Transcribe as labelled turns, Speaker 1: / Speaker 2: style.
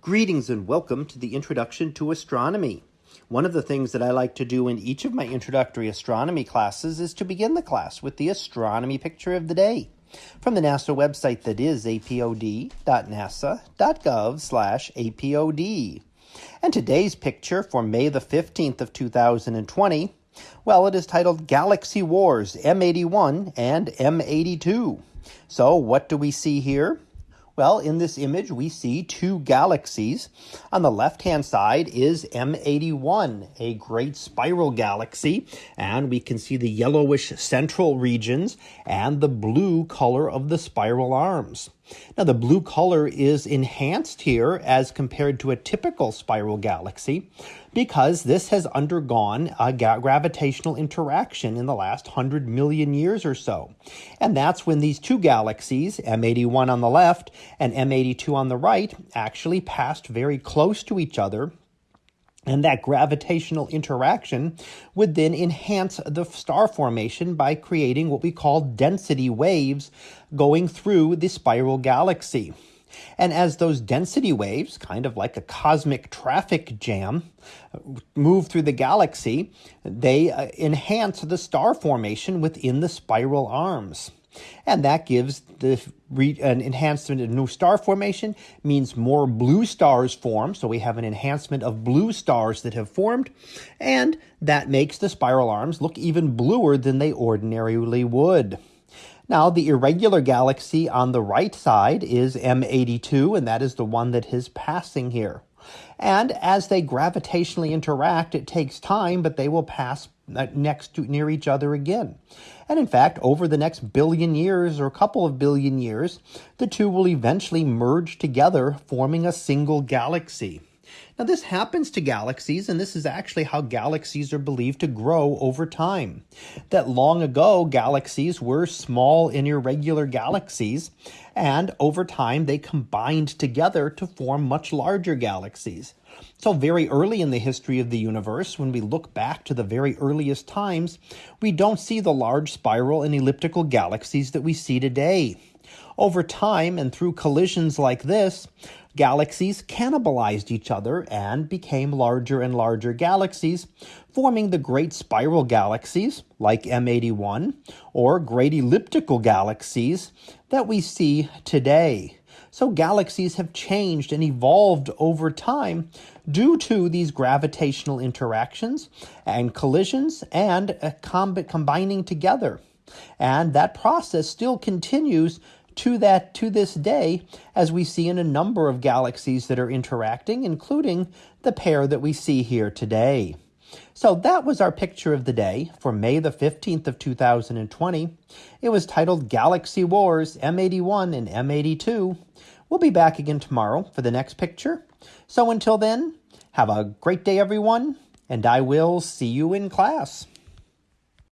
Speaker 1: Greetings and welcome to the Introduction to Astronomy. One of the things that I like to do in each of my introductory astronomy classes is to begin the class with the astronomy picture of the day from the NASA website that is apod.nasa.gov slash apod. And today's picture for May the 15th of 2020, well, it is titled Galaxy Wars M81 and M82. So what do we see here? Well, in this image, we see two galaxies. On the left-hand side is M81, a great spiral galaxy, and we can see the yellowish central regions and the blue color of the spiral arms. Now, the blue color is enhanced here as compared to a typical spiral galaxy because this has undergone a gravitational interaction in the last 100 million years or so. And that's when these two galaxies, M81 on the left and M82 on the right actually passed very close to each other and that gravitational interaction would then enhance the star formation by creating what we call density waves going through the spiral galaxy. And as those density waves, kind of like a cosmic traffic jam, move through the galaxy, they uh, enhance the star formation within the spiral arms. And that gives the re- an enhancement of new star formation means more blue stars form. So we have an enhancement of blue stars that have formed, and that makes the spiral arms look even bluer than they ordinarily would. Now, the irregular galaxy on the right side is M82, and that is the one that is passing here. And as they gravitationally interact, it takes time, but they will pass uh, next to near each other again. And in fact, over the next billion years or a couple of billion years, the two will eventually merge together, forming a single galaxy. Now, this happens to galaxies, and this is actually how galaxies are believed to grow over time. That long ago, galaxies were small and irregular galaxies, and over time, they combined together to form much larger galaxies. So, very early in the history of the universe, when we look back to the very earliest times, we don't see the large spiral and elliptical galaxies that we see today. Over time and through collisions like this, galaxies cannibalized each other and became larger and larger galaxies, forming the great spiral galaxies like M81 or great elliptical galaxies that we see today. So galaxies have changed and evolved over time due to these gravitational interactions and collisions and uh, comb combining together. And that process still continues to that to this day, as we see in a number of galaxies that are interacting, including the pair that we see here today. So that was our picture of the day for May the 15th of 2020. It was titled Galaxy Wars M81 and M82. We'll be back again tomorrow for the next picture. So until then, have a great day everyone, and I will see you in class.